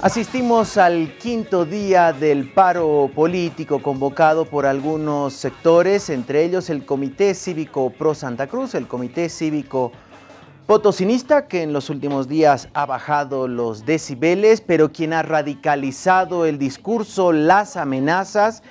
Asistimos al quinto día del paro político convocado por algunos sectores, entre ellos el Comité Cívico Pro Santa Cruz, el Comité Cívico Potosinista, que en los últimos días ha bajado los decibeles, pero quien ha radicalizado el discurso, las amenazas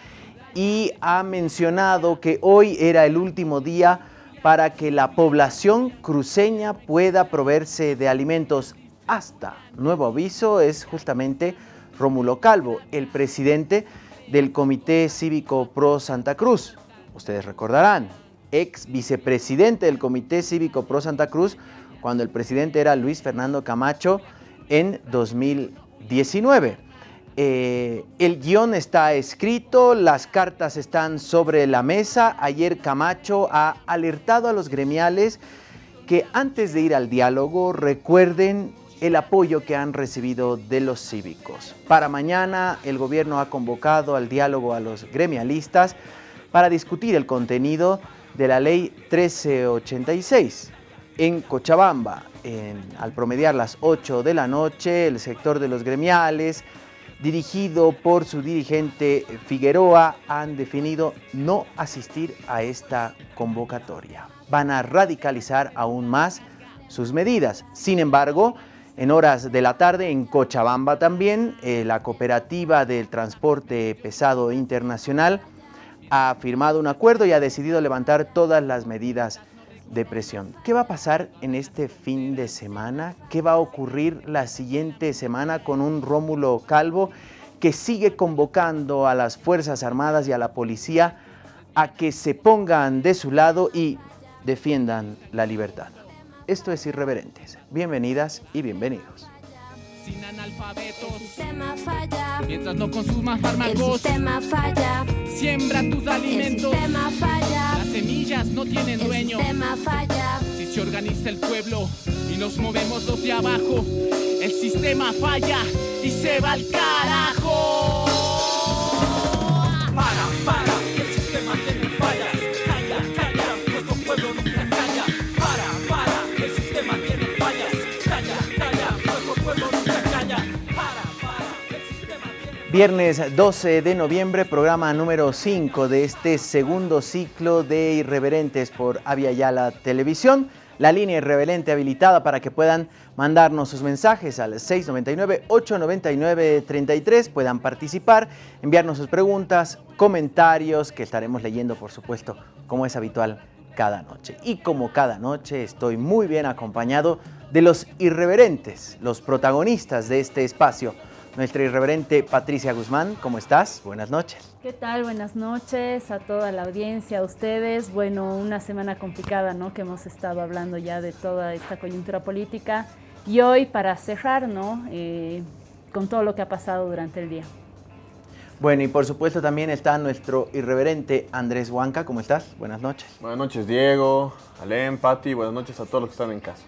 y ha mencionado que hoy era el último día para que la población cruceña pueda proveerse de alimentos hasta nuevo aviso es justamente Rómulo Calvo, el presidente del Comité Cívico Pro Santa Cruz. Ustedes recordarán, ex vicepresidente del Comité Cívico Pro Santa Cruz, cuando el presidente era Luis Fernando Camacho en 2019. Eh, el guion está escrito, las cartas están sobre la mesa. Ayer Camacho ha alertado a los gremiales que antes de ir al diálogo recuerden el apoyo que han recibido de los cívicos. Para mañana el gobierno ha convocado al diálogo a los gremialistas para discutir el contenido de la ley 1386. En Cochabamba, al promediar las 8 de la noche, el sector de los gremiales, dirigido por su dirigente Figueroa, han definido no asistir a esta convocatoria. Van a radicalizar aún más sus medidas. Sin embargo, en horas de la tarde, en Cochabamba también, eh, la cooperativa del transporte pesado internacional ha firmado un acuerdo y ha decidido levantar todas las medidas de presión. ¿Qué va a pasar en este fin de semana? ¿Qué va a ocurrir la siguiente semana con un Rómulo Calvo que sigue convocando a las Fuerzas Armadas y a la policía a que se pongan de su lado y defiendan la libertad? Esto es Irreverentes. Bienvenidas y bienvenidos. Sin analfabetos. El sistema falla. Mientras no consumas fármacos. El sistema falla. Siembra tus alimentos. El sistema falla. Las semillas no tienen dueño. El sistema falla. Si se organiza el pueblo y nos movemos los de abajo, el sistema falla y se va al carajo. Viernes 12 de noviembre, programa número 5 de este segundo ciclo de Irreverentes por Avia Yala Televisión. La línea irreverente habilitada para que puedan mandarnos sus mensajes al 699-899-33, puedan participar, enviarnos sus preguntas, comentarios, que estaremos leyendo, por supuesto, como es habitual cada noche. Y como cada noche estoy muy bien acompañado de los irreverentes, los protagonistas de este espacio nuestra irreverente Patricia Guzmán. ¿Cómo estás? Buenas noches. ¿Qué tal? Buenas noches a toda la audiencia, a ustedes. Bueno, una semana complicada, ¿no? Que hemos estado hablando ya de toda esta coyuntura política. Y hoy, para cerrar, ¿no? Eh, con todo lo que ha pasado durante el día. Bueno, y por supuesto también está nuestro irreverente Andrés Huanca. ¿Cómo estás? Buenas noches. Buenas noches, Diego, Alem, Pati. Buenas noches a todos los que están en casa.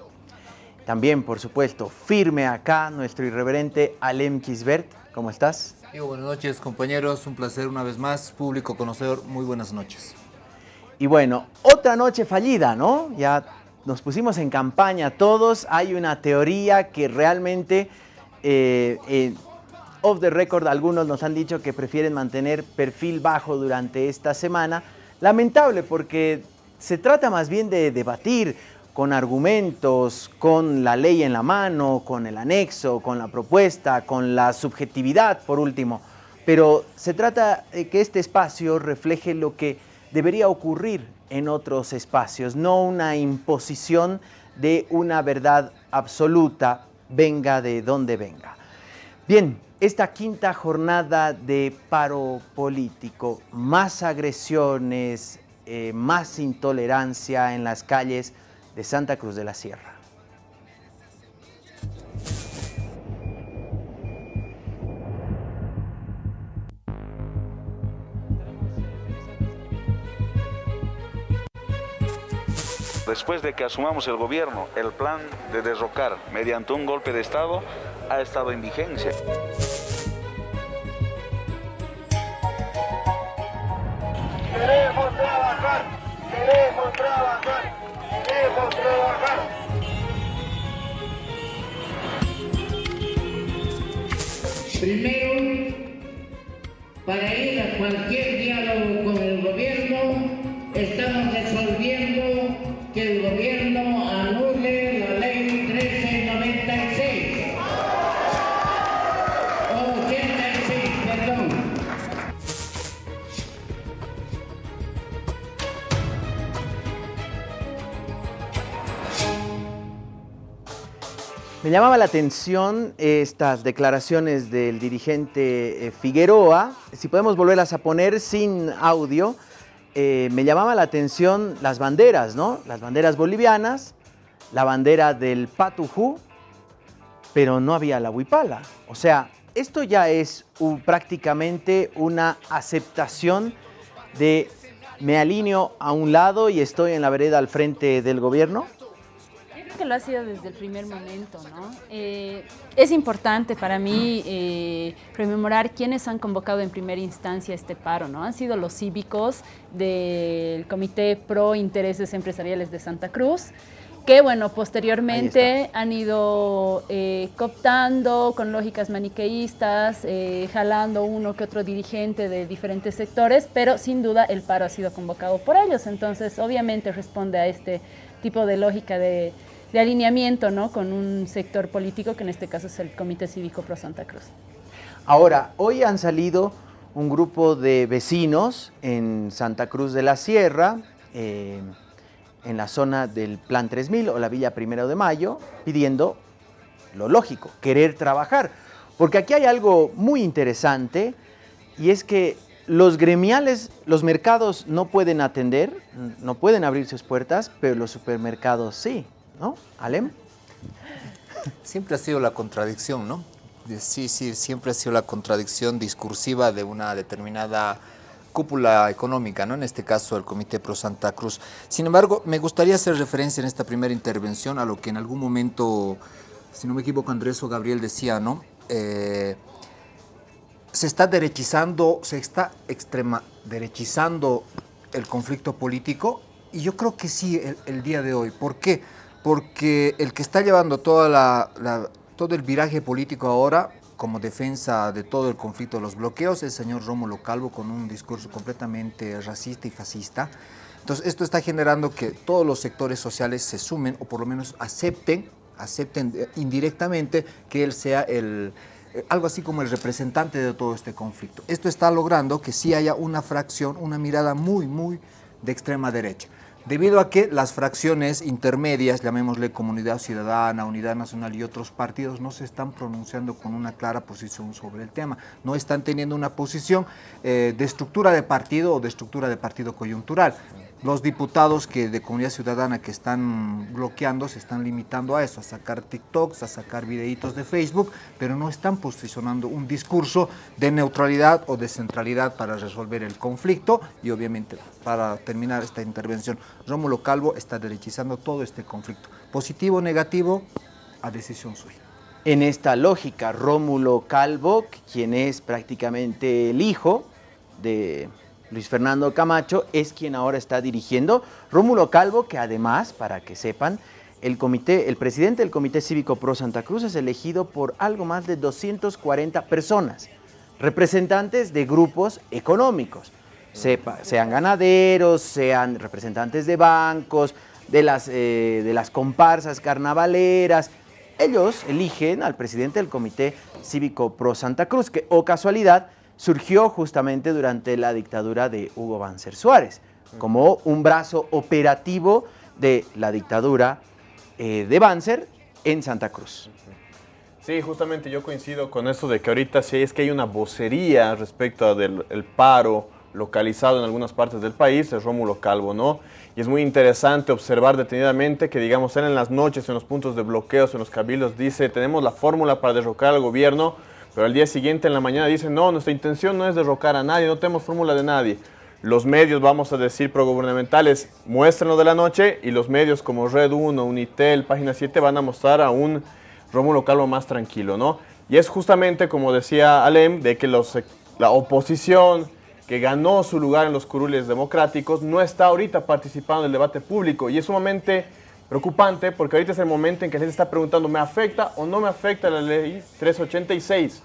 También, por supuesto, firme acá nuestro irreverente Alem Kisbert. ¿Cómo estás? buenas noches, compañeros. Un placer una vez más. Público conocedor, muy buenas noches. Y bueno, otra noche fallida, ¿no? Ya nos pusimos en campaña todos. Hay una teoría que realmente, eh, eh, off the record, algunos nos han dicho que prefieren mantener perfil bajo durante esta semana. Lamentable porque se trata más bien de debatir con argumentos, con la ley en la mano, con el anexo, con la propuesta, con la subjetividad, por último. Pero se trata de que este espacio refleje lo que debería ocurrir en otros espacios, no una imposición de una verdad absoluta, venga de donde venga. Bien, esta quinta jornada de paro político, más agresiones, eh, más intolerancia en las calles, de Santa Cruz de la Sierra. Después de que asumamos el gobierno, el plan de derrocar mediante un golpe de Estado ha estado en vigencia. Primeiro, para ele. Me llamaba la atención estas declaraciones del dirigente eh, Figueroa. Si podemos volverlas a poner sin audio, eh, me llamaba la atención las banderas, ¿no? Las banderas bolivianas, la bandera del Patujú, pero no había la huipala. O sea, esto ya es prácticamente una aceptación de me alineo a un lado y estoy en la vereda al frente del gobierno. Que lo ha sido desde el primer momento, ¿no? Eh, es importante para mí eh, rememorar quiénes han convocado en primera instancia este paro, ¿no? Han sido los cívicos del Comité Pro Intereses Empresariales de Santa Cruz, que, bueno, posteriormente han ido eh, cooptando con lógicas maniqueístas, eh, jalando uno que otro dirigente de diferentes sectores, pero sin duda el paro ha sido convocado por ellos. Entonces, obviamente responde a este tipo de lógica de, de alineamiento ¿no? con un sector político, que en este caso es el Comité Cívico Pro Santa Cruz. Ahora, hoy han salido un grupo de vecinos en Santa Cruz de la Sierra, eh, en la zona del Plan 3000 o la Villa Primero de Mayo, pidiendo lo lógico, querer trabajar. Porque aquí hay algo muy interesante y es que los gremiales, los mercados no pueden atender, no pueden abrir sus puertas, pero los supermercados sí, ¿no? Alem. Siempre ha sido la contradicción, ¿no? Sí, sí, siempre ha sido la contradicción discursiva de una determinada cúpula económica, ¿no? En este caso el Comité Pro Santa Cruz. Sin embargo, me gustaría hacer referencia en esta primera intervención a lo que en algún momento, si no me equivoco, Andrés o Gabriel decía, ¿no? Eh, se está derechizando, se está extrema derechizando el conflicto político y yo creo que sí el, el día de hoy. ¿Por qué? Porque el que está llevando toda la, todo el viraje político ahora como defensa de todo el conflicto de los bloqueos el señor Rómulo Calvo con un discurso completamente racista y fascista. Entonces esto está generando que todos los sectores sociales se sumen o por lo menos acepten, acepten eh, indirectamente que él sea el, eh, algo así como el representante de todo este conflicto. Esto está logrando que sí haya una fracción, una mirada muy, muy de extrema derecha. Debido a que las fracciones intermedias, llamémosle Comunidad Ciudadana, Unidad Nacional y otros partidos, no se están pronunciando con una clara posición sobre el tema. No están teniendo una posición eh, de estructura de partido o de estructura de partido coyuntural. Los diputados que de Comunidad Ciudadana que están bloqueando se están limitando a eso, a sacar TikToks, a sacar videitos de Facebook, pero no están posicionando un discurso de neutralidad o de centralidad para resolver el conflicto y obviamente para terminar esta intervención, Rómulo Calvo está derechizando todo este conflicto. Positivo o negativo, a decisión suya. En esta lógica, Rómulo Calvo, quien es prácticamente el hijo de Luis Fernando Camacho, es quien ahora está dirigiendo. Rómulo Calvo, que además, para que sepan, el, comité, el presidente del Comité Cívico Pro Santa Cruz es elegido por algo más de 240 personas, representantes de grupos económicos, sean ganaderos, sean representantes de bancos, de las, eh, de las comparsas carnavaleras, ellos eligen al presidente del Comité Cívico Pro Santa Cruz, que, o casualidad, surgió justamente durante la dictadura de Hugo Banzer Suárez, como un brazo operativo de la dictadura eh, de Banzer en Santa Cruz. Sí, justamente yo coincido con eso de que ahorita sí es que hay una vocería respecto del el paro localizado en algunas partes del país, es Rómulo Calvo, ¿no? Y es muy interesante observar detenidamente que, digamos, él en las noches, en los puntos de bloqueos, en los cabildos, dice, tenemos la fórmula para derrocar al gobierno, pero al día siguiente en la mañana dice, no, nuestra intención no es derrocar a nadie, no tenemos fórmula de nadie. Los medios, vamos a decir, progubernamentales muestran lo de la noche y los medios como Red 1, Unitel, Página 7 van a mostrar a un Rómulo Calvo más tranquilo, ¿no? Y es justamente, como decía Alem, de que los, la oposición que ganó su lugar en los curules democráticos no está ahorita participando en el debate público y es sumamente preocupante porque ahorita es el momento en que la gente está preguntando, ¿me afecta o no me afecta la ley 386?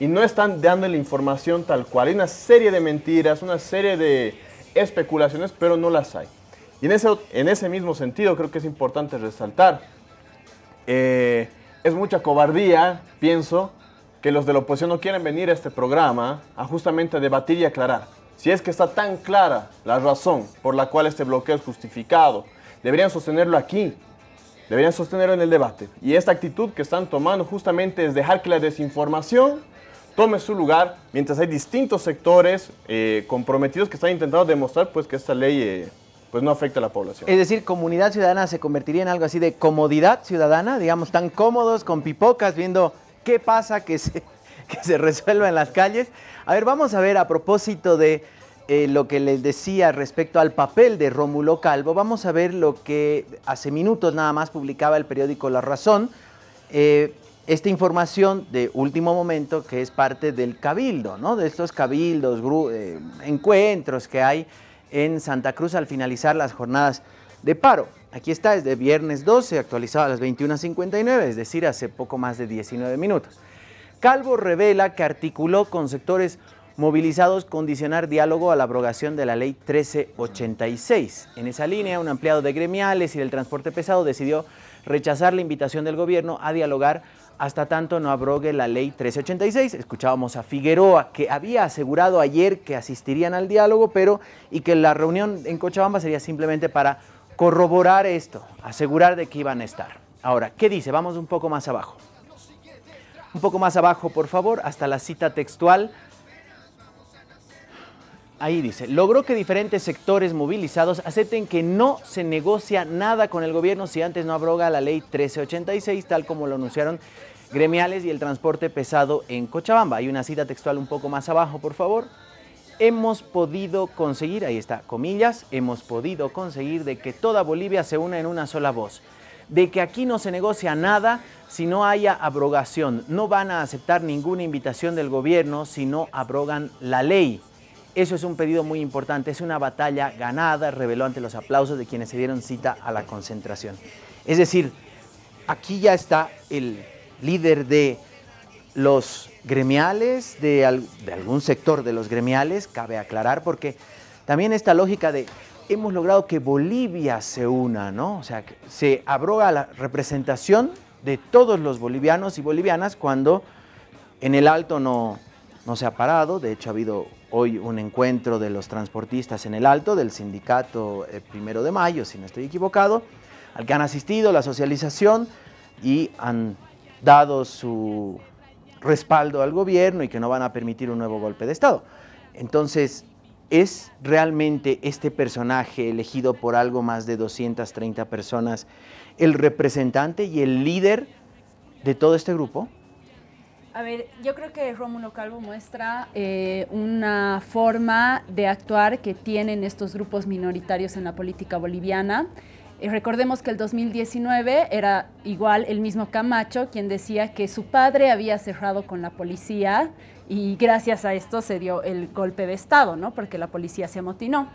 Y no están dando la información tal cual. Hay una serie de mentiras, una serie de especulaciones, pero no las hay. Y en ese, en ese mismo sentido creo que es importante resaltar, eh, es mucha cobardía, pienso, que los de la oposición no quieren venir a este programa a justamente debatir y aclarar. Si es que está tan clara la razón por la cual este bloqueo es justificado, deberían sostenerlo aquí, deberían sostenerlo en el debate. Y esta actitud que están tomando justamente es dejar que la desinformación tome su lugar, mientras hay distintos sectores eh, comprometidos que están intentando demostrar pues, que esta ley eh, pues, no afecta a la población. Es decir, comunidad ciudadana se convertiría en algo así de comodidad ciudadana, digamos, tan cómodos con pipocas viendo qué pasa que se, que se resuelva en las calles. A ver, vamos a ver a propósito de eh, lo que les decía respecto al papel de Rómulo Calvo, vamos a ver lo que hace minutos nada más publicaba el periódico La Razón, esta información de último momento que es parte del cabildo, ¿no? de estos cabildos, eh, encuentros que hay en Santa Cruz al finalizar las jornadas de paro. Aquí está, es de viernes 12, actualizado a las 21.59, es decir, hace poco más de 19 minutos. Calvo revela que articuló con sectores movilizados condicionar diálogo a la abrogación de la ley 1386. En esa línea, un ampliado de gremiales y del transporte pesado decidió rechazar la invitación del gobierno a dialogar hasta tanto no abrogue la ley 1386. Escuchábamos a Figueroa, que había asegurado ayer que asistirían al diálogo, pero y que la reunión en Cochabamba sería simplemente para corroborar esto, asegurar de que iban a estar. Ahora, ¿qué dice? Vamos un poco más abajo. Un poco más abajo, por favor, hasta la cita textual Ahí dice, logró que diferentes sectores movilizados acepten que no se negocia nada con el gobierno si antes no abroga la ley 1386, tal como lo anunciaron gremiales y el transporte pesado en Cochabamba. Hay una cita textual un poco más abajo, por favor. Hemos podido conseguir, ahí está, comillas, hemos podido conseguir de que toda Bolivia se una en una sola voz, de que aquí no se negocia nada si no haya abrogación, no van a aceptar ninguna invitación del gobierno si no abrogan la ley. Eso es un pedido muy importante, es una batalla ganada, reveló ante los aplausos de quienes se dieron cita a la concentración. Es decir, aquí ya está el líder de los gremiales, de, algún sector de los gremiales, cabe aclarar, porque también esta lógica de hemos logrado que Bolivia se una, ¿no? O sea, se abroga la representación de todos los bolivianos y bolivianas cuando en el Alto no, no se ha parado, de hecho ha habido hoy un encuentro de los transportistas en el Alto, del sindicato eh, Primero de Mayo, si no estoy equivocado, al que han asistido la socialización y han dado su respaldo al gobierno y que no van a permitir un nuevo golpe de Estado. Entonces, ¿es realmente este personaje elegido por algo más de 230 personas el representante y el líder de todo este grupo? A ver, yo creo que Rómulo Calvo muestra eh, una forma de actuar que tienen estos grupos minoritarios en la política boliviana. Eh, recordemos que el 2019 era igual el mismo Camacho quien decía que su padre había cerrado con la policía y gracias a esto se dio el golpe de Estado, ¿no? Porque la policía se amotinó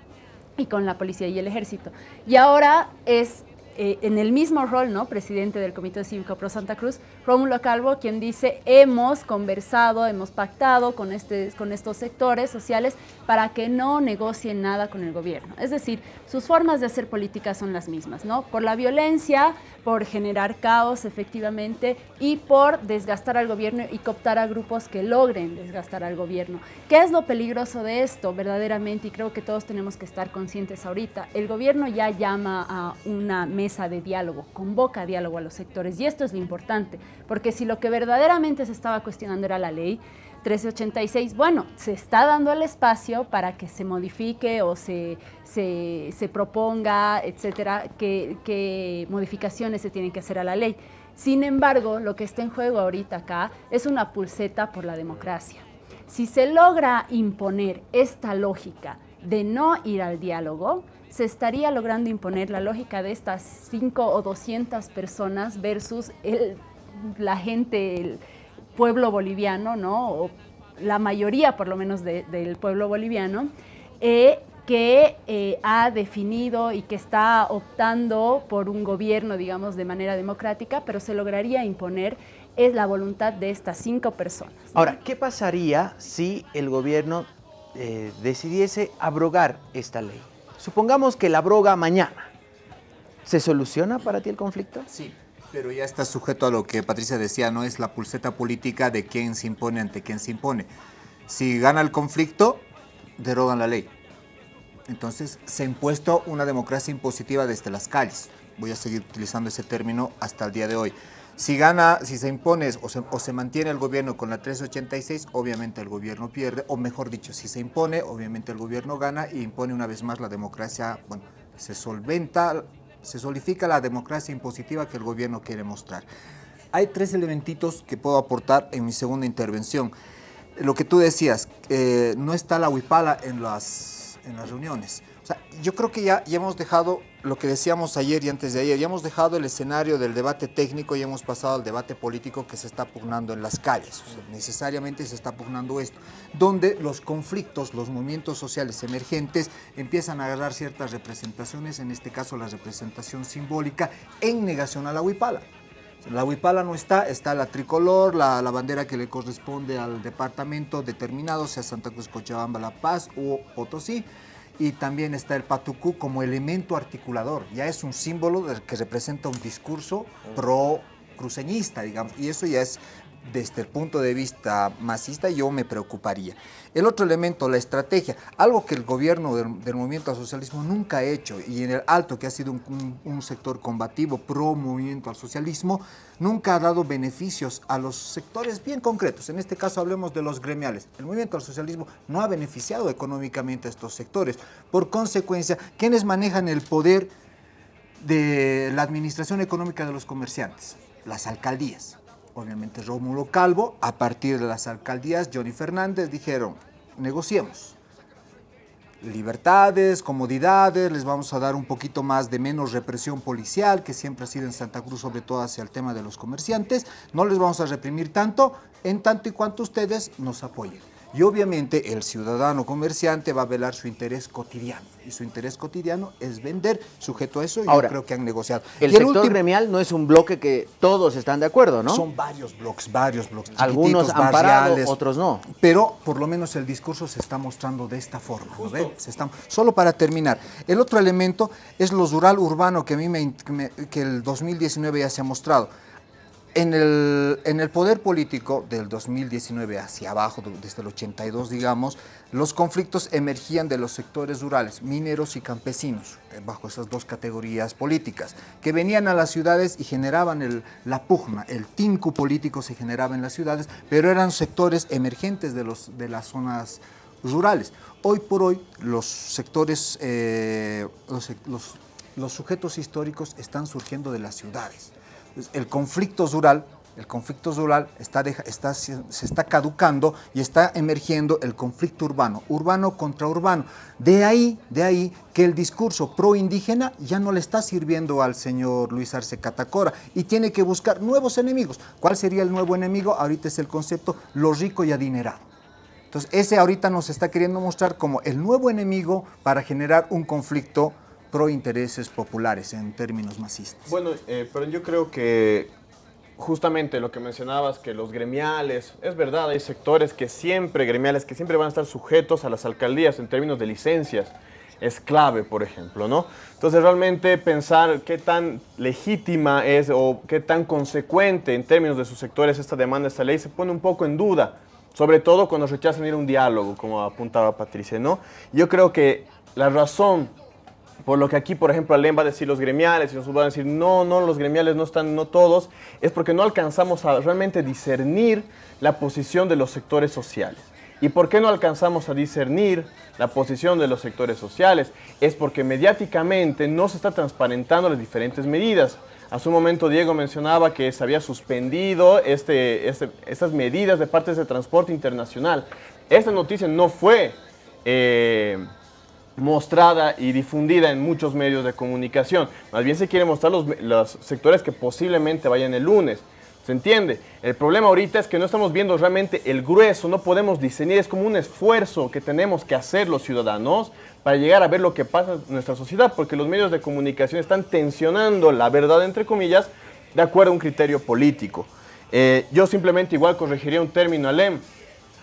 y con la policía y el ejército. Y ahora es eh, en el mismo rol, ¿no? presidente del Comité Cívico Pro Santa Cruz, Rómulo Calvo, quien dice, hemos conversado, hemos pactado con, este, con estos sectores sociales para que no negocien nada con el gobierno. Es decir, sus formas de hacer política son las mismas, ¿no? Por la violencia, por generar caos efectivamente y por desgastar al gobierno y cooptar a grupos que logren desgastar al gobierno. ¿Qué es lo peligroso de esto verdaderamente? Y creo que todos tenemos que estar conscientes ahorita. El gobierno ya llama a una mesa de diálogo, convoca diálogo a los sectores y esto es lo importante, porque si lo que verdaderamente se estaba cuestionando era la ley, 1386, bueno, se está dando el espacio para que se modifique o se, se, proponga, etcétera, qué modificaciones se tienen que hacer a la ley. Sin embargo, lo que está en juego ahorita acá es una pulseta por la democracia. Si se logra imponer esta lógica de no ir al diálogo, se estaría logrando imponer la lógica de estas 5 o 200 personas versus el, la gente, pueblo boliviano, ¿no? o la mayoría por lo menos del pueblo boliviano, eh, que eh, ha definido y que está optando por un gobierno, digamos, de manera democrática, pero se lograría imponer es la voluntad de estas cinco personas. Ahora, ¿qué pasaría si el gobierno eh, decidiese abrogar esta ley? Supongamos que la broga mañana. ¿Se soluciona para ti el conflicto? Sí, pero ya está sujeto a lo que Patricia decía, no es la pulseta política de quién se impone ante quién se impone. Si gana el conflicto, derogan la ley. Entonces se ha impuesto una democracia impositiva desde las calles. Voy a seguir utilizando ese término hasta el día de hoy. Si gana, si se impone o se, o se, mantiene el gobierno con la 386, obviamente el gobierno pierde, o mejor dicho, si se impone, obviamente el gobierno gana y impone una vez más la democracia, bueno, se solventa, se solidifica la democracia impositiva que el gobierno quiere mostrar. Hay tres elementitos que puedo aportar en mi segunda intervención. Lo que tú decías, eh, no está la huipala en las, en las reuniones. Yo creo que ya, ya hemos dejado lo que decíamos ayer y antes de ayer, ya hemos dejado el escenario del debate técnico y hemos pasado al debate político que se está pugnando en las calles. Necesariamente se está pugnando esto, donde los conflictos, los movimientos sociales emergentes empiezan a agarrar ciertas representaciones, en este caso la representación simbólica, en negación a la huipala. La huipala no está, está la tricolor, la, la, bandera que le corresponde al departamento determinado, sea Santa Cruz, Cochabamba, La Paz o Potosí y también está el patucú como elemento articulador. Ya es un símbolo que representa un discurso pro cruceñista, digamos, y eso ya es desde el punto de vista masista yo me preocuparía. El otro elemento, la estrategia, algo que el gobierno del, movimiento al socialismo nunca ha hecho y en el alto, que ha sido un, un, un, sector combativo pro movimiento al socialismo, nunca ha dado beneficios a los sectores bien concretos. En este caso hablemos de los gremiales. El movimiento al socialismo no ha beneficiado económicamente a estos sectores. Por consecuencia, quienes manejan el poder de la administración económica de los comerciantes, las alcaldías obviamente Rómulo Calvo, a partir de las alcaldías, Johnny Fernández dijeron, negociemos. Libertades, comodidades, les vamos a dar un poquito más de menos represión policial, que siempre ha sido en Santa Cruz, sobre todo hacia el tema de los comerciantes. No les vamos a reprimir tanto, en tanto y cuanto ustedes nos apoyen. Y obviamente el ciudadano comerciante va a velar su interés cotidiano. Y su interés cotidiano es vender, sujeto a eso, y Ahora, yo creo que han negociado. El y sector último, gremial no es un bloque que todos están de acuerdo, ¿no? Son varios bloques, varios bloques. Algunos han parado, otros no. Pero por lo menos el discurso se está mostrando de esta forma. ¿no ve? Se está, solo para terminar, el otro elemento es lo rural urbano que a mí me, que el 2019 ya se ha mostrado. En el, poder político del 2019 hacia abajo, desde el 82, digamos, los conflictos emergían de los sectores rurales, mineros y campesinos, bajo esas dos categorías políticas, que venían a las ciudades y generaban la pugna, el tinku político se generaba en las ciudades, pero eran sectores emergentes de, las zonas rurales. Hoy por hoy los sectores, eh, los sujetos históricos están surgiendo de las ciudades el conflicto rural, el conflicto está, se está caducando y está emergiendo el conflicto urbano, urbano contra urbano. De ahí, de ahí que el discurso pro indígena ya no le está sirviendo al señor Luis Arce Catacora y tiene que buscar nuevos enemigos. ¿Cuál sería el nuevo enemigo? Ahorita es el concepto lo rico y adinerado. Entonces ese ahorita nos está queriendo mostrar como el nuevo enemigo para generar un conflicto pro intereses populares en términos masistas. Bueno, eh, pero yo creo que justamente lo que mencionabas, que los gremiales, es verdad, hay sectores que siempre, gremiales, que siempre van a estar sujetos a las alcaldías en términos de licencias, es clave, por ejemplo, ¿no? Entonces realmente pensar qué tan legítima es o qué tan consecuente en términos de sus sectores esta demanda, esta ley, se pone un poco en duda, sobre todo cuando rechazan ir a un diálogo, como apuntaba Patricia, ¿no? Yo creo que la razón por lo que aquí, por ejemplo, Alem va a decir los gremiales y nosotros van a decir no, no, los gremiales no están, no todos, es porque no alcanzamos a realmente discernir la posición de los sectores sociales. ¿Y por qué no alcanzamos a discernir la posición de los sectores sociales? Es porque mediáticamente no se está transparentando las diferentes medidas. Hace un momento Diego mencionaba que se había suspendido este, este, estas medidas de parte de transporte internacional. Esta noticia no fue... Eh, mostrada y difundida en muchos medios de comunicación. Más bien se quiere mostrar los, los, sectores que posiblemente vayan el lunes. ¿Se entiende? El problema ahorita es que no estamos viendo realmente el grueso, no podemos diseñar, es como un esfuerzo que tenemos que hacer los ciudadanos para llegar a ver lo que pasa en nuestra sociedad, porque los medios de comunicación están tensionando la verdad, entre comillas, de acuerdo a un criterio político. Eh, yo simplemente igual corregiría un término alem,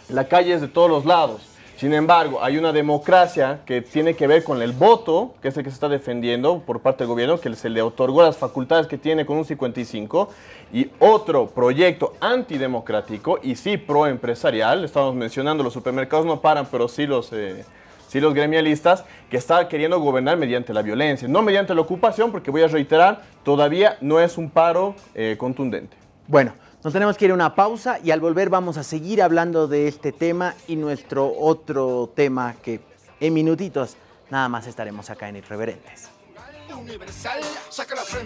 la calle es de todos los lados. Sin embargo, hay una democracia que tiene que ver con el voto, que es el que se está defendiendo por parte del gobierno, que se le otorgó las facultades que tiene con un 55, y otro proyecto antidemocrático y sí proempresarial, estamos mencionando, los supermercados no paran, pero sí los... Eh, sí los gremialistas, que está queriendo gobernar mediante la violencia, no mediante la ocupación, porque voy a reiterar, todavía no es un paro eh, contundente. Bueno, nos tenemos que ir a una pausa y al volver vamos a seguir hablando de este tema y nuestro otro tema que en minutitos nada más estaremos acá en Irreverentes.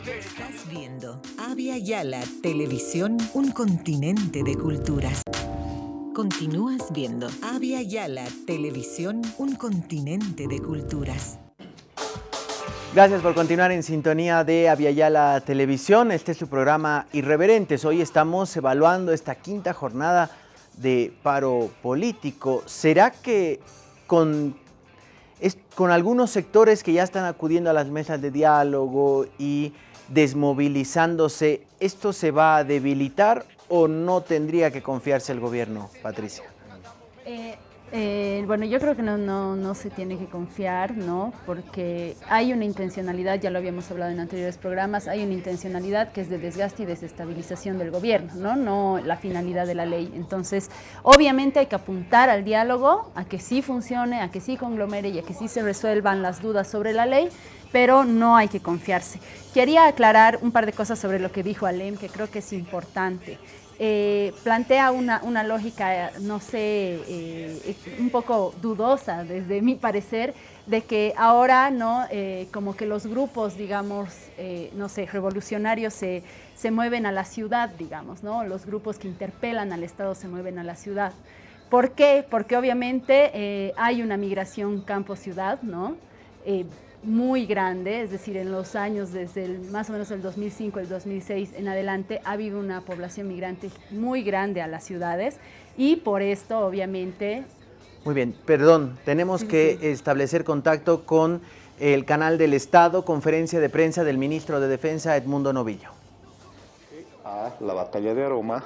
Estás viendo Avia Yala Televisión, un continente de culturas. Continúas viendo Avia Yala Televisión, un continente de culturas. Gracias por continuar en sintonía de Aviala Televisión. Este es su programa Irreverentes. Hoy estamos evaluando esta quinta jornada de paro político. ¿Será que con, con algunos sectores que ya están acudiendo a las mesas de diálogo y desmovilizándose, esto se va a debilitar o no tendría que confiarse el gobierno, Patricia? Eh, eh, bueno, yo creo que no, no, no, se tiene que confiar, ¿no? Porque hay una intencionalidad, ya lo habíamos hablado en anteriores programas, hay una intencionalidad que es de desgaste y desestabilización del gobierno, ¿no? No la finalidad de la ley. Entonces, obviamente hay que apuntar al diálogo, a que sí funcione, a que sí conglomere y a que sí se resuelvan las dudas sobre la ley, pero no hay que confiarse. Quería aclarar un par de cosas sobre lo que dijo Alem, que creo que es importante. Eh, plantea una, una, lógica, no sé, eh, un poco dudosa desde mi parecer, de que ahora, ¿no? Eh, como que los grupos, digamos, no sé, revolucionarios se, se, mueven a la ciudad, digamos, ¿no? Los grupos que interpelan al Estado se mueven a la ciudad. ¿Por qué? Porque obviamente hay una migración campo-ciudad, ¿no? Muy grande, es decir, en los años desde el, más o menos el 2005, el 2006 en adelante, ha habido una población migrante muy grande a las ciudades y por esto, obviamente... Muy bien, perdón, tenemos que establecer contacto con el canal del Estado, conferencia de prensa del ministro de Defensa, Edmundo Novillo. A la batalla de Aroma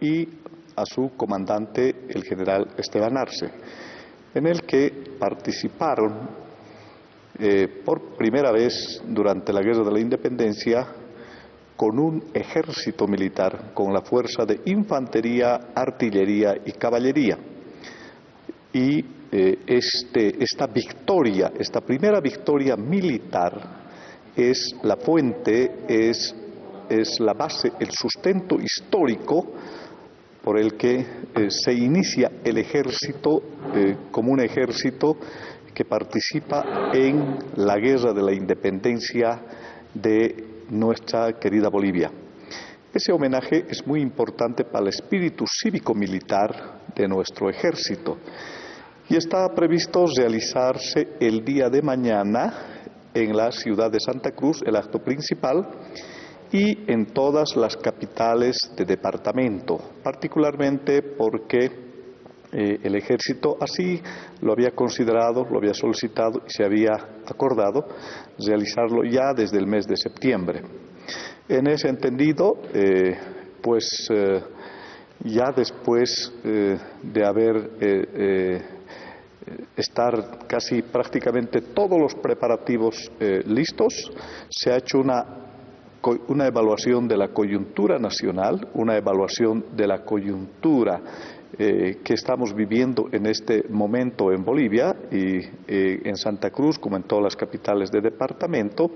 y a su comandante, el general Esteban Arce, en el que participaron eh, por primera vez durante la Guerra de la Independencia con un ejército militar, con la fuerza de infantería, artillería y caballería. Y eh, este, esta victoria, esta primera victoria militar, es la fuente, es, es la base, el sustento histórico por el que eh, se inicia el ejército como un ejército que participa en la guerra de la independencia de nuestra querida Bolivia. Ese homenaje es muy importante para el espíritu cívico-militar de nuestro ejército y está previsto realizarse el día de mañana en la ciudad de Santa Cruz, el acto principal, y en todas las capitales de departamento, particularmente porque eh, el ejército así lo había considerado, lo había solicitado y se había acordado realizarlo ya desde el mes de septiembre. En ese entendido, eh, pues eh, ya después de haber estar casi prácticamente todos los preparativos listos, se ha hecho una una evaluación de la coyuntura nacional, una evaluación de la coyuntura eh, que estamos viviendo en este momento en Bolivia y eh, en Santa Cruz, como en todas las capitales de departamento,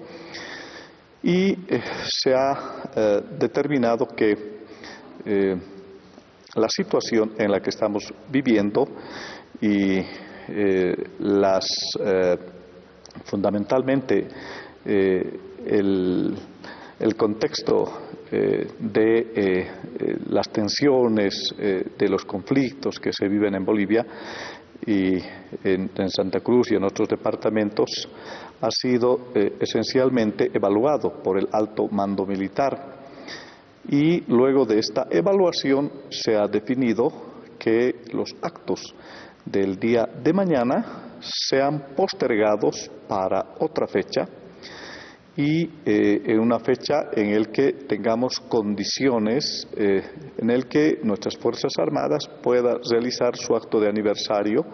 y eh, se ha determinado que la situación en la que estamos viviendo y las fundamentalmente el el contexto eh, de eh, eh, las tensiones, de los conflictos que se viven en Bolivia y en, Santa Cruz y en otros departamentos ha sido esencialmente evaluado por el alto mando militar. Y luego de esta evaluación se ha definido que los actos del día de mañana sean postergados para otra fecha y eh, en una fecha en el que tengamos condiciones eh, en el que nuestras Fuerzas Armadas puedan realizar su acto de aniversario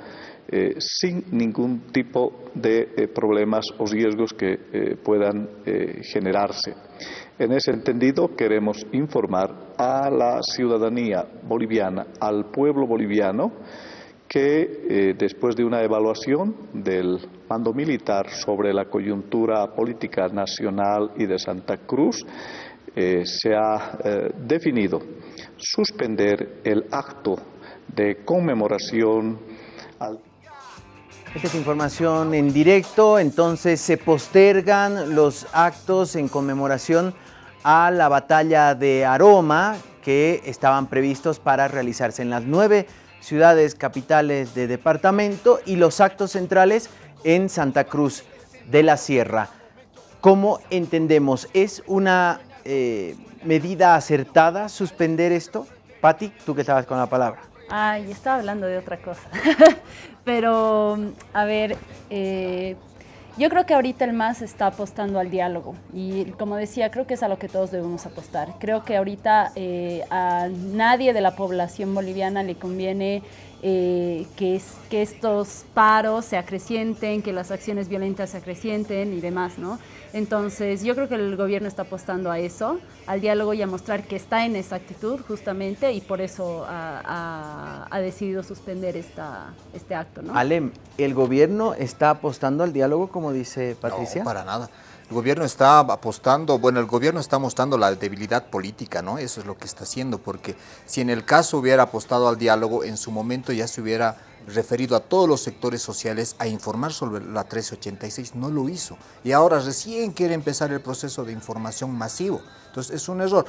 eh, sin ningún tipo de problemas o riesgos que puedan generarse. En ese entendido, queremos informar a la ciudadanía boliviana, al pueblo boliviano, que después de una evaluación del mando militar sobre la coyuntura política nacional y de Santa Cruz, se ha definido suspender el acto de conmemoración esta es información en directo, entonces se postergan los actos en conmemoración a la batalla de Aroma que estaban previstos para realizarse en las nueve ciudades capitales de departamento y los actos centrales en Santa Cruz de la Sierra. ¿Cómo entendemos? ¿Es una eh, medida acertada suspender esto? Patti, tú que estabas con la palabra. Ay, estaba hablando de otra cosa. Pero, a ver, eh, yo creo que ahorita el MAS está apostando al diálogo y como decía, creo que es a lo que todos debemos apostar. Creo que ahorita eh, a nadie de la población boliviana le conviene eh, que, es, que estos paros se acrecienten, que las acciones violentas se acrecienten y demás, ¿no? Entonces, yo creo que el gobierno está apostando a eso, al diálogo y a mostrar que está en esa actitud justamente y por eso ha, decidido suspender esta, este acto. ¿no? Alem, ¿el gobierno está apostando al diálogo como dice Patricia? No, para nada. El gobierno está apostando, bueno, el gobierno está mostrando la debilidad política, ¿no? Eso es lo que está haciendo, porque si en el caso hubiera apostado al diálogo, en su momento ya se hubiera referido a todos los sectores sociales a informar sobre la 1386, no lo hizo. Y ahora recién quiere empezar el proceso de información masivo. Entonces es un error.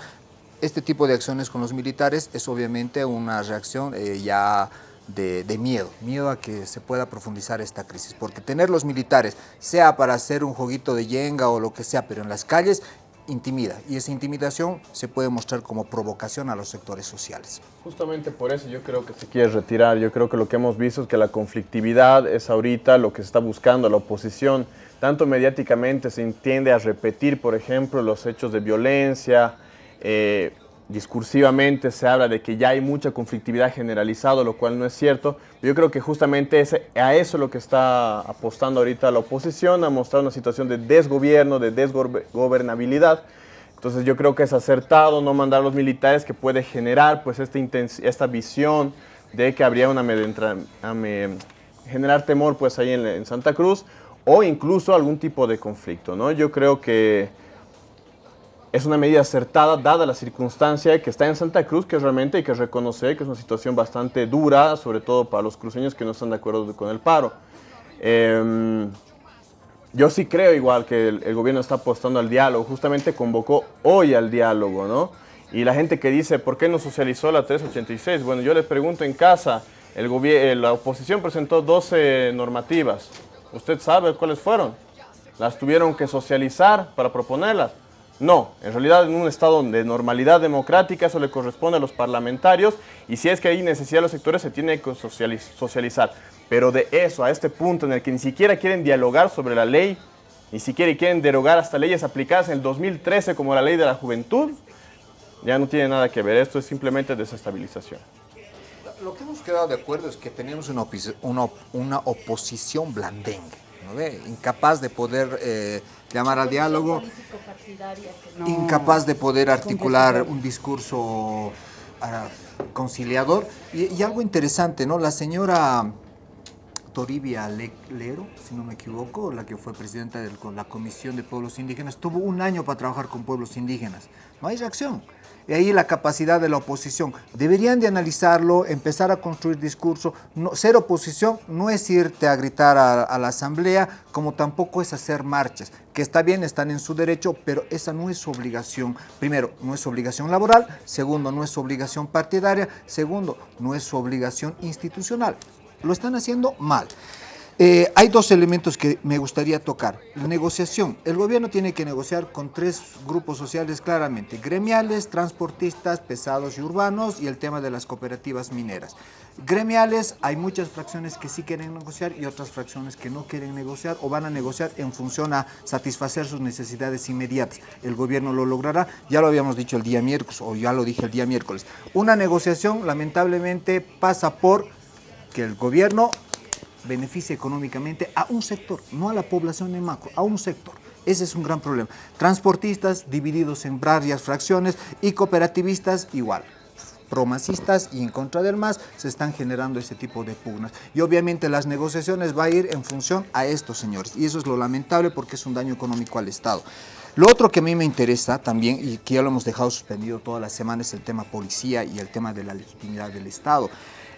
Este tipo de acciones con los militares es obviamente una reacción eh, ya de, miedo, miedo a que se pueda profundizar esta crisis, porque tener los militares, sea para hacer un jueguito de yenga o lo que sea, pero en las calles, intimida y esa intimidación se puede mostrar como provocación a los sectores sociales. Justamente por eso yo creo que se quiere retirar, yo creo que lo que hemos visto es que la conflictividad es ahorita lo que se está buscando, la oposición, tanto mediáticamente se entiende a repetir, por ejemplo, los hechos de violencia, eh, discursivamente se habla de que ya hay mucha conflictividad generalizada, lo cual no es cierto. Yo creo que justamente ese, a eso es lo que está apostando ahorita la oposición, a mostrar una situación de desgobierno, de desgobernabilidad. Entonces yo creo que es acertado no mandar a los militares que puede generar pues esta, esta visión de que habría una generar temor pues ahí en, en Santa Cruz o incluso algún tipo de conflicto, ¿no? Yo creo que es una medida acertada dada la circunstancia que está en Santa Cruz, que realmente hay que reconocer que es una situación bastante dura, sobre todo para los cruceños que no están de acuerdo con el paro. Em, yo sí creo igual que el, gobierno está apostando al diálogo, justamente convocó hoy al diálogo, ¿no? Y la gente que dice, ¿por qué no socializó la 386? Bueno, yo les pregunto en casa, el eh, la oposición presentó 12 normativas. ¿Usted sabe cuáles fueron? Las tuvieron que socializar para proponerlas. No, en realidad en un estado de normalidad democrática eso le corresponde a los parlamentarios y si es que hay necesidad de los sectores se tiene que socializar. Pero de eso a este punto en el que ni siquiera quieren dialogar sobre la ley, ni siquiera quieren derogar hasta leyes aplicadas en el 2013 como la ley de la juventud, ya no tiene nada que ver, esto es simplemente desestabilización. Lo que hemos quedado de acuerdo es que tenemos una, una oposición blandengue incapaz de poder eh, llamar al diálogo, incapaz de poder articular un discurso ah, conciliador. Y, algo interesante, ¿no? La señora Toribia Lero, si no me equivoco, la que fue presidenta de la Comisión de Pueblos Indígenas, tuvo un año para trabajar con pueblos indígenas. No hay reacción y ahí la capacidad de la oposición. Deberían de analizarlo, empezar a construir discurso. No, ser oposición no es irte a gritar a, la asamblea, como tampoco es hacer marchas, que está bien, están en su derecho, pero esa no es su obligación. Primero, no es su obligación laboral. Segundo, no es su obligación partidaria. Segundo, no es su obligación institucional. Lo están haciendo mal. Eh, hay dos elementos que me gustaría tocar. La negociación. El gobierno tiene que negociar con tres grupos sociales claramente. Gremiales, transportistas, pesados y urbanos y el tema de las cooperativas mineras. Gremiales, hay muchas fracciones que sí quieren negociar y otras fracciones que no quieren negociar o van a negociar en función a satisfacer sus necesidades inmediatas. El gobierno lo logrará, ya lo habíamos dicho el día miércoles o ya lo dije el día miércoles. Una negociación lamentablemente pasa por que el gobierno beneficia económicamente a un sector, no a la población en macro, a un sector. Ese es un gran problema. Transportistas divididos en varias fracciones y cooperativistas igual promasistas y en contra del MAS se están generando ese tipo de pugnas. Y obviamente las negociaciones va a ir en función a estos señores. Y eso es lo lamentable porque es un daño económico al Estado. Lo otro que a mí me interesa también, y que ya lo hemos dejado suspendido toda la semana, es el tema policía y el tema de la legitimidad del Estado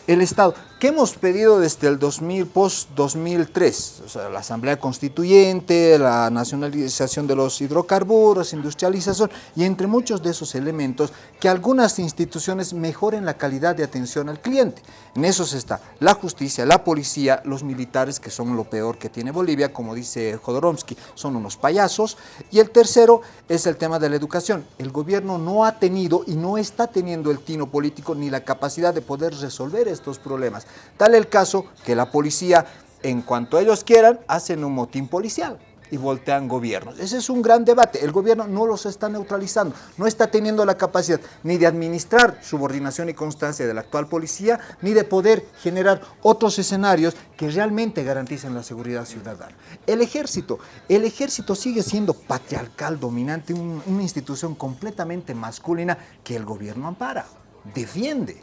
el Estado. ¿Qué hemos pedido desde el 2000, post-2003? O sea, la Asamblea Constituyente, la nacionalización de los hidrocarburos, industrialización y entre muchos de esos elementos que algunas instituciones mejoren la calidad de atención al cliente. En eso está la justicia, la policía, los militares que son lo peor que tiene Bolivia, como dice Jodorowsky, son unos payasos. Y el tercero es el tema de la educación. El gobierno no ha tenido y no está teniendo el tino político ni la capacidad de poder resolver estos problemas. Tal el caso que la policía, en cuanto ellos quieran, hacen un motín policial y voltean gobiernos. Ese es un gran debate. El gobierno no los está neutralizando, no está teniendo la capacidad ni de administrar subordinación y constancia de la actual policía, ni de poder generar otros escenarios que realmente garanticen la seguridad ciudadana. El ejército, el ejército sigue siendo patriarcal, dominante, una institución completamente masculina que el gobierno ampara, defiende.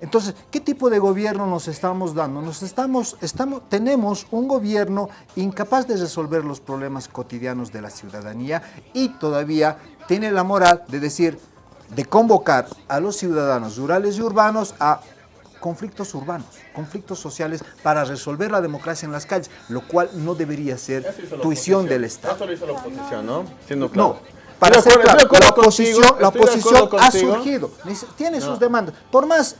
Entonces, ¿qué tipo de gobierno nos estamos dando? Nos estamos, estamos, tenemos un gobierno incapaz de resolver los problemas cotidianos de la ciudadanía y todavía tiene la moral de decir, de convocar a los ciudadanos rurales y urbanos a conflictos urbanos, conflictos sociales para resolver la democracia en las calles, lo cual no debería ser tuición del Estado. Eso lo hizo la oposición, ¿no? Siendo claro. No, para ser claro, la oposición, la oposición ha surgido, tiene sus demandas. Por más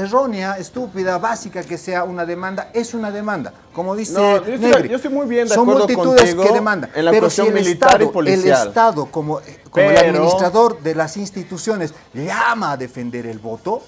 errónea, estúpida, básica que sea una demanda, es una demanda. Como dice no, yo, estoy, yo estoy muy bien de son multitudes que demandan. En la Pero si el militar Estado, y policial. el Estado como, como el administrador de las instituciones llama a defender el voto,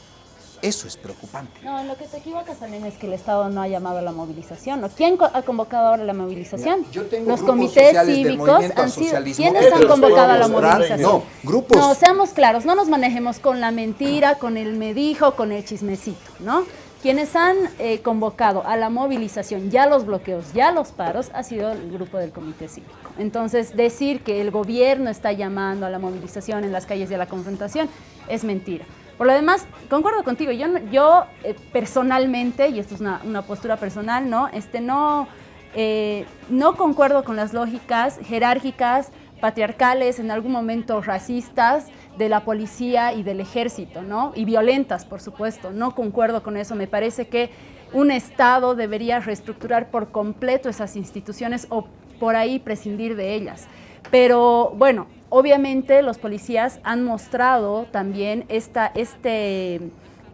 eso es preocupante. No, en lo que te equivocas también es que el Estado no ha llamado a la movilización. ¿no? ¿Quién ha convocado ahora la movilización? Yo tengo Los comités cívicos han sido. ¿Quiénes han convocado a la movilización? No, grupos. No, seamos claros, no nos manejemos con la mentira, con el me dijo, con el chismecito, ¿no? Quienes han eh, convocado a la movilización, ya los bloqueos, ya los paros, ha sido el grupo del Comité Cívico. Entonces, decir que el gobierno está llamando a la movilización en las calles y a la confrontación es mentira. Por lo demás, concuerdo contigo, yo, yo eh, personalmente, y esto es una, postura personal, ¿no? Este, no, eh, no concuerdo con las lógicas jerárquicas, patriarcales, en algún momento racistas, de la policía y del ejército, ¿no? Y violentas, por supuesto. No concuerdo con eso. Me parece que un Estado debería reestructurar por completo esas instituciones o por ahí prescindir de ellas. Pero bueno, obviamente los policías han mostrado también esta, este,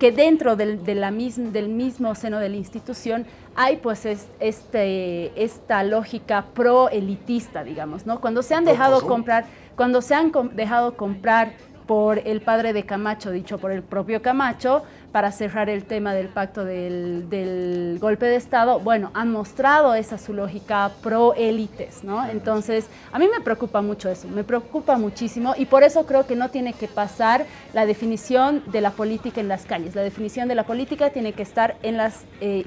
que dentro del, de la mis, del mismo seno de la institución hay pues es, este, esta lógica pro-elitista, digamos, ¿no? Cuando se han dejado comprar, cuando se han com dejado comprar por el padre de Camacho, dicho por el propio Camacho, para cerrar el tema del pacto del, del golpe de Estado, bueno, han mostrado esa su lógica pro-élites, ¿no? Entonces, a mí me preocupa mucho eso, me preocupa muchísimo y por eso creo que no tiene que pasar la definición de la política en las calles. La definición de la política tiene que estar en las eh,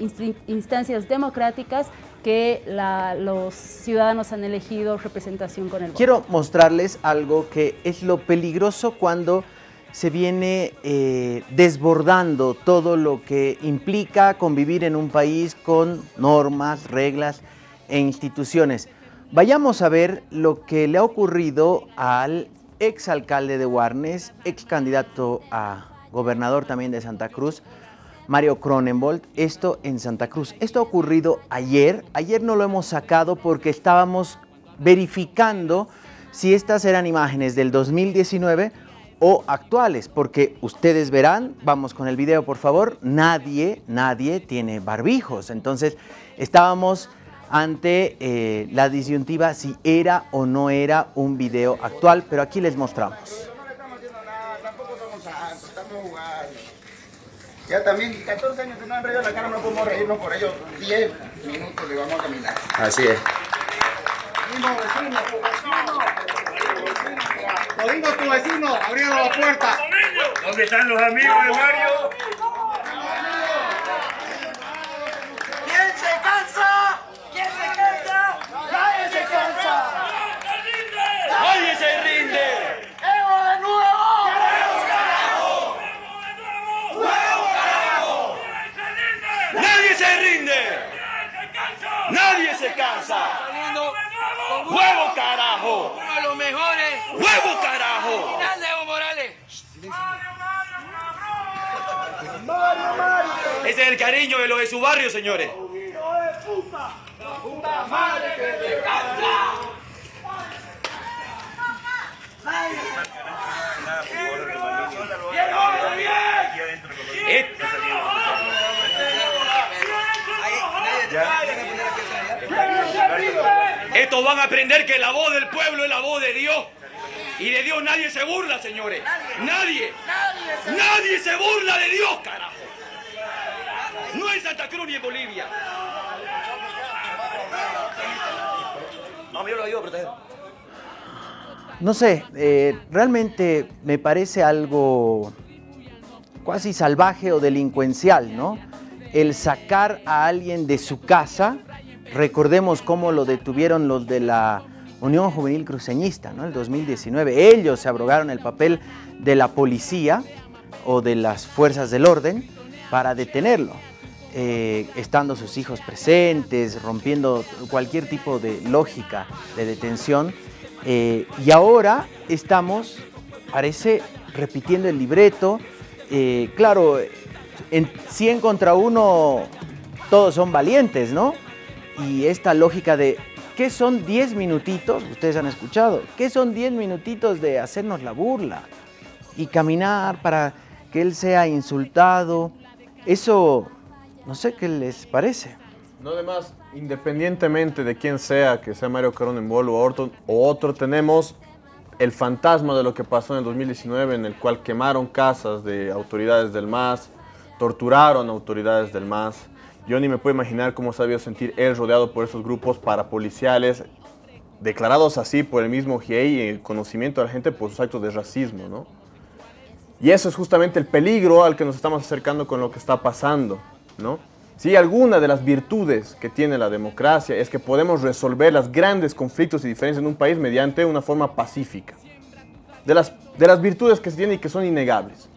instancias democráticas que la, los ciudadanos han elegido representación con el voto. Quiero mostrarles algo que es lo peligroso cuando se viene eh, desbordando todo lo que implica convivir en un país con normas, reglas e instituciones. Vayamos a ver lo que le ha ocurrido al exalcalde de Guarnes, ex candidato a gobernador también de Santa Cruz, Mario Cronenbold, esto en Santa Cruz. Esto ha ocurrido ayer, ayer no lo hemos sacado porque estábamos verificando si estas eran imágenes del 2019 o actuales, porque ustedes verán, vamos con el video por favor, nadie, nadie tiene barbijos, entonces estábamos ante eh, la disyuntiva si era o no era un video actual, pero aquí les mostramos. Ya también 14 años que no han reído la cara, no podemos reírnos por ellos. 10 minutos le vamos a caminar. Así es. Godino, tu vecino, abriendo la puerta. ¿Dónde están los amigos de Mario? Ese es el cariño de los de su barrio, señores. Estos van a aprender que la voz del pueblo es la voz de Dios. Y de Dios nadie se burla, señores. Nadie. Nadie se burla de Dios, carajo. En Santa Cruz ni en Bolivia. No, yo lo ayudo a proteger. No sé, eh, realmente me parece algo casi salvaje o delincuencial, ¿no? El sacar a alguien de su casa, recordemos cómo lo detuvieron los de la Unión Juvenil Cruceñista, ¿no? El 2019, ellos se abrogaron el papel de la policía o de las fuerzas del orden para detenerlo. Eh, estando sus hijos presentes, rompiendo cualquier tipo de lógica de detención. Eh, y ahora estamos, parece, repitiendo el libreto. Eh, claro, en 100 contra 1 todos son valientes, ¿no? Y esta lógica de, ¿qué son 10 minutitos? Ustedes han escuchado, ¿qué son 10 minutitos de hacernos la burla? Y caminar para que él sea insultado. Eso no sé qué les parece. No, además, independientemente de quién sea, que sea Mario Carón o otro, o otro, tenemos el fantasma de lo que pasó en el 2019, en el cual quemaron casas de autoridades del MAS, torturaron autoridades del MAS. Yo ni me puedo imaginar cómo se había sentir él rodeado por esos grupos parapoliciales, declarados así por el mismo GIEI y el conocimiento de la gente por sus actos de racismo, ¿no? Y eso es justamente el peligro al que nos estamos acercando con lo que está pasando. ¿No? Si alguna de las virtudes que tiene la democracia es que podemos resolver los grandes conflictos y diferencias en un país mediante una forma pacífica. De las, de las virtudes que se tienen y que son innegables,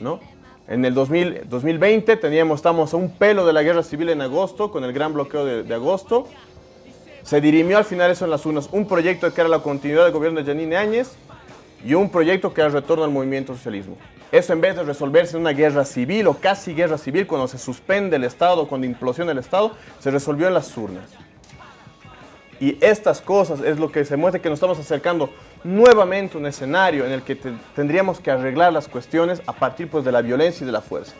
¿no? En el 2000, 2020 teníamos, estamos a un pelo de la guerra civil en agosto, con el gran bloqueo de, de agosto. Se dirimió al final eso en las urnas, un proyecto que era la continuidad del gobierno de Janine Áñez y un proyecto que era el retorno al movimiento socialismo. Eso en vez de resolverse en una guerra civil o casi guerra civil, cuando se suspende el Estado, cuando implosiona el Estado, se resolvió en las urnas. Y estas cosas es lo que se muestra que nos estamos acercando nuevamente a un escenario en el que tendríamos que arreglar las cuestiones a partir pues, de la violencia y de la fuerza.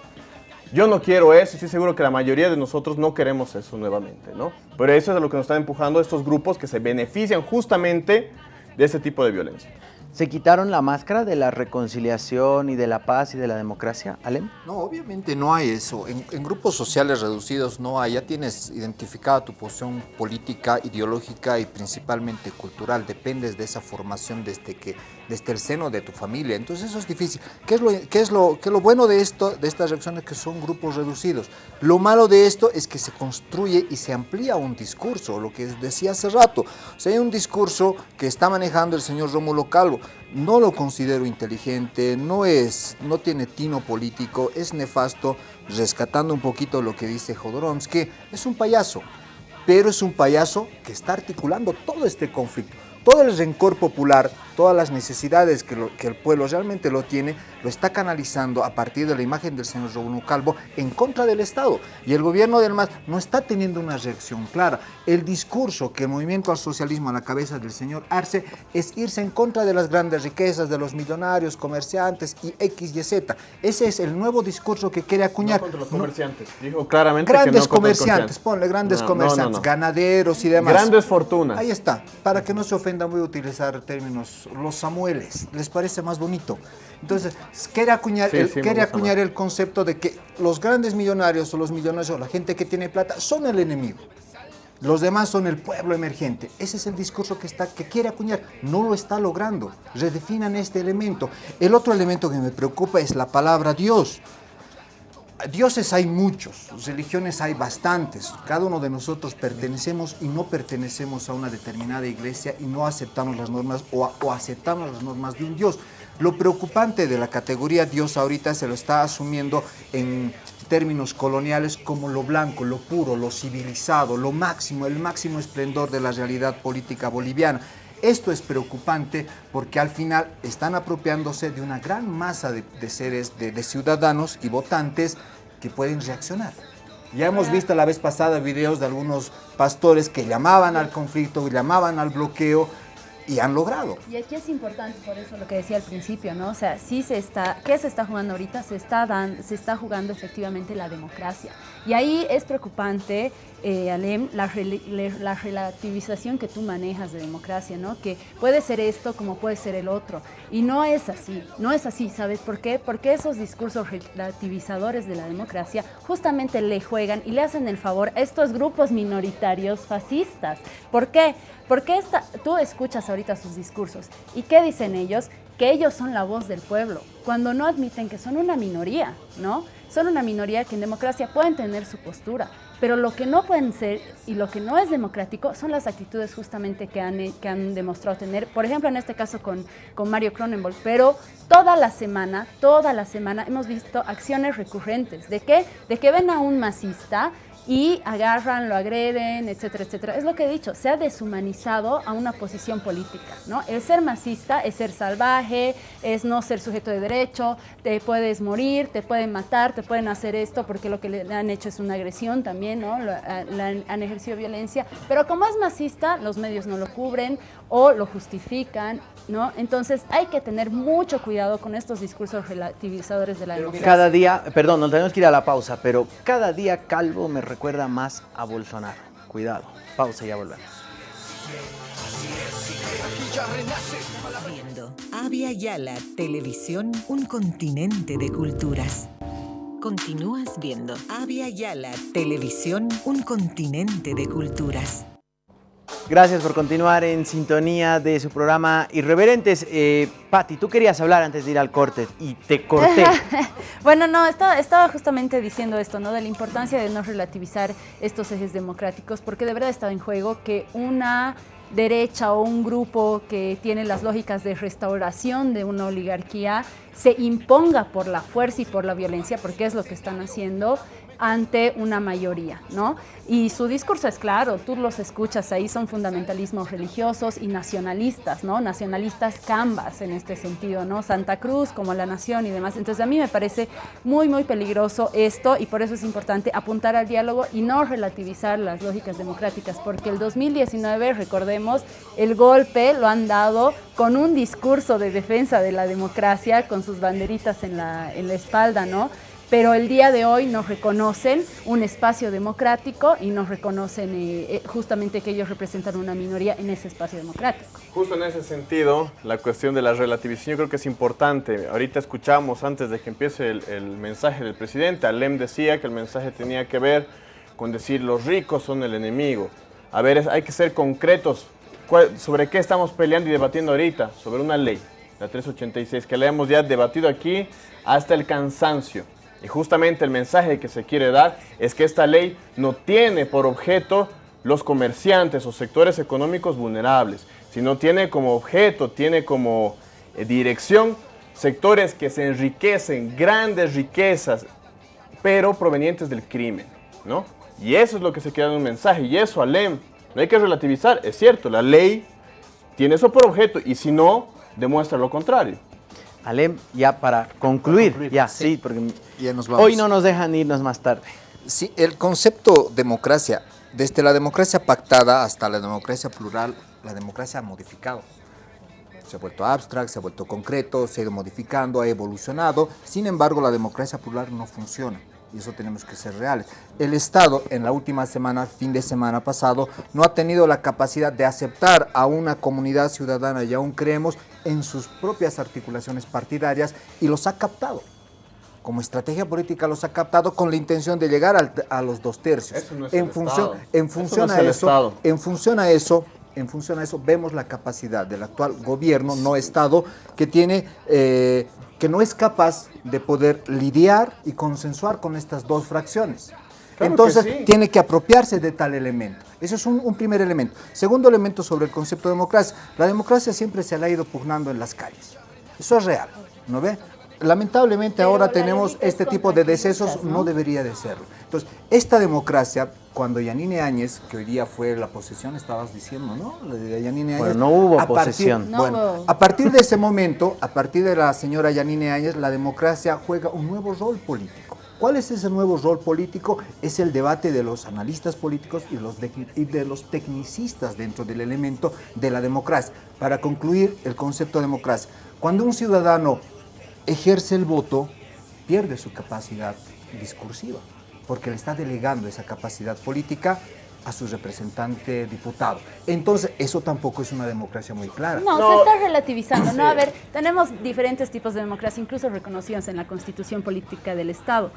Yo no quiero eso y estoy seguro que la mayoría de nosotros no queremos eso nuevamente, ¿no? Pero eso es lo que nos están empujando estos grupos que se benefician justamente de ese tipo de violencia. ¿Se quitaron la máscara de la reconciliación y de la paz y de la democracia, Alem? No, obviamente no hay eso. En, en, grupos sociales reducidos no hay. Ya tienes identificada tu posición política, ideológica y principalmente cultural. Dependes de esa formación desde, que, desde el seno de tu familia. Entonces eso es difícil. ¿Qué es lo, qué es lo, qué lo bueno de, esto, de estas reacciones que son grupos reducidos? Lo malo de esto es que se construye y se amplía un discurso, lo que decía hace rato. O sea, hay un discurso que está manejando el señor Rómulo Calvo no lo considero inteligente, no, es, no tiene tino político, es nefasto, rescatando un poquito lo que dice Jodorowsky, es un payaso, pero es un payaso que está articulando todo este conflicto. Todo el rencor popular, todas las necesidades que, lo, que, el pueblo realmente lo tiene, lo está canalizando a partir de la imagen del señor Rómulo Calvo en contra del Estado. Y el gobierno del MAS no está teniendo una reacción clara. El discurso que el movimiento al socialismo a la cabeza del señor Arce es irse en contra de las grandes riquezas, de los millonarios, comerciantes y X y Z. Ese es el nuevo discurso que quiere acuñar. No contra los comerciantes. No. Dijo claramente grandes que no comerciantes, ponle grandes no, comerciantes, ganaderos y demás. Grandes fortunas. Ahí está. Para que no se ofenda, voy a utilizar términos, los Samueles. ¿Les parece más bonito? Entonces, quiere acuñar, Sí, el, sí, quiere acuñar el concepto de que los grandes millonarios o los millonarios o la gente que tiene plata son el enemigo. Los demás son el pueblo emergente. Ese es el discurso que, está, que quiere acuñar. No lo está logrando. Redefinan este elemento. El otro elemento que me preocupa es la palabra Dios. Dioses hay muchos, religiones hay bastantes. Cada uno de nosotros pertenecemos y no pertenecemos a una determinada iglesia y no aceptamos las normas o, aceptamos las normas de un Dios. Lo preocupante de la categoría Dios ahorita se lo está asumiendo en términos coloniales como lo blanco, lo puro, lo civilizado, lo máximo, el máximo esplendor de la realidad política boliviana. Esto es preocupante porque al final están apropiándose de una gran masa de, seres, de, ciudadanos y votantes que pueden reaccionar. Ya hemos visto la vez pasada videos de algunos pastores que llamaban al conflicto, llamaban al bloqueo y han logrado. Y aquí es importante, por eso lo que decía al principio, ¿no? O sea, sí se está, ¿qué se está jugando ahorita? Se está, dan, se está jugando efectivamente la democracia. Y ahí es preocupante, eh, Alem, la, la, relativización que tú manejas de democracia, ¿no? Que puede ser esto como puede ser el otro. Y no es así, no es así, ¿sabes por qué? Porque esos discursos relativizadores de la democracia justamente le juegan y le hacen el favor a estos grupos minoritarios fascistas. ¿Por qué? Porque esta, tú escuchas ahorita sus discursos y ¿qué dicen ellos? Que ellos son la voz del pueblo, cuando no admiten que son una minoría, ¿no? Son una minoría que en democracia pueden tener su postura, pero lo que no pueden ser y lo que no es democrático son las actitudes justamente que han, que han demostrado tener, por ejemplo en este caso con, con Mario Cronenberg, pero toda la semana, toda la semana hemos visto acciones recurrentes. ¿De qué? De que ven a un masista y agarran, lo agreden, etcétera, etcétera. Es lo que he dicho, se ha deshumanizado a una posición política, ¿no? El ser masista es ser salvaje, es no ser sujeto de derecho, te puedes morir, te pueden matar, te pueden hacer esto porque lo que le han hecho es una agresión también, ¿no? han ejercido violencia, pero como es masista, los medios no lo cubren o lo justifican, ¿no? Entonces hay que tener mucho cuidado con estos discursos relativizadores de la democracia. Cada día, perdón, nos tenemos que ir a la pausa, pero cada día Calvo me recuerda más a Bolsonaro. Cuidado, pausa y ya volvemos. Viendo Avia Yala Televisión, un continente de culturas. Continúas viendo Avia Yala Televisión, un continente de culturas. Gracias por continuar en sintonía de su programa Irreverentes. Eh, Patti, tú querías hablar antes de ir al corte y te corté. bueno, no, estaba, estaba, justamente diciendo esto, ¿no? De la importancia de no relativizar estos ejes democráticos, porque de verdad está en juego que una derecha o un grupo que tiene las lógicas de restauración de una oligarquía se imponga por la fuerza y por la violencia, porque es lo que están haciendo, ante una mayoría, ¿no? Y su discurso es claro, tú los escuchas ahí, son fundamentalismos religiosos y nacionalistas, ¿no? Nacionalistas cambas en este sentido, ¿no? Santa Cruz como la nación y demás. Entonces a mí me parece muy, muy peligroso esto y por eso es importante apuntar al diálogo y no relativizar las lógicas democráticas, porque el 2019, recordemos, el golpe lo han dado con un discurso de defensa de la democracia, con sus banderitas en la, en la espalda, ¿no? Pero el día de hoy nos reconocen un espacio democrático y nos reconocen eh, eh, justamente que ellos representan una minoría en ese espacio democrático. Justo en ese sentido, la cuestión de la relativización yo creo que es importante. Ahorita escuchamos antes de que empiece el, mensaje del presidente, Alem decía que el mensaje tenía que ver con decir los ricos son el enemigo. A ver, hay que ser concretos. ¿Sobre qué estamos peleando y debatiendo ahorita? Sobre una ley, la 386, que la hemos ya debatido aquí hasta el cansancio. Y justamente el mensaje que se quiere dar es que esta ley no tiene por objeto los comerciantes o sectores económicos vulnerables, sino tiene como objeto, tiene como eh, dirección sectores que se enriquecen, grandes riquezas, pero provenientes del crimen, ¿no? Y eso es lo que se queda en un mensaje, y eso, Alem, no hay que relativizar, es cierto, la ley tiene eso por objeto, y si no, demuestra lo contrario. Alem, ya para concluir, ya, sí, porque hoy no nos dejan irnos más tarde. Sí, el concepto democracia, desde la democracia pactada hasta la democracia plural, la democracia ha modificado. Se ha vuelto abstract, se ha vuelto concreto, se ha ido modificando, ha evolucionado. Sin embargo, la democracia plural no funciona y eso tenemos que ser reales. El Estado en la última semana, fin de semana pasado, no ha tenido la capacidad de aceptar a una comunidad ciudadana y aún creemos en sus propias articulaciones partidarias y los ha captado. Como estrategia política los ha captado con la intención de llegar a los dos tercios. en, función, en función a eso, en función a eso, en función a eso vemos la capacidad del actual gobierno, no Estado, que tiene eh, que no es capaz de poder lidiar y consensuar con estas dos fracciones. Entonces tiene que apropiarse de tal elemento. Ese es un, primer elemento. Segundo elemento sobre el concepto de democracia. La democracia siempre se la ha ido pugnando en las calles. Eso es real, ¿no ve? Lamentablemente ahora tenemos este tipo de decesos, ¿no? debería de serlo. Entonces, esta democracia cuando Yanine Áñez, que hoy día fue la posesión, estabas diciendo, ¿no? La de Yanine Áñez. Bueno, no hubo a posesión. Partir, bueno, a partir de ese momento, a partir de la señora Yanine Áñez, la democracia juega un nuevo rol político. ¿Cuál es ese nuevo rol político? Es el debate de los analistas políticos y, los de, y de los tecnicistas dentro del elemento de la democracia. Para concluir el concepto de democracia, cuando un ciudadano ejerce el voto, pierde su capacidad discursiva, porque le está delegando esa capacidad política a su representante diputado. Entonces, eso tampoco es una democracia muy clara. No, se está relativizando. No, a ver, tenemos diferentes tipos de democracia, incluso reconocidos en la Constitución Política del Estado.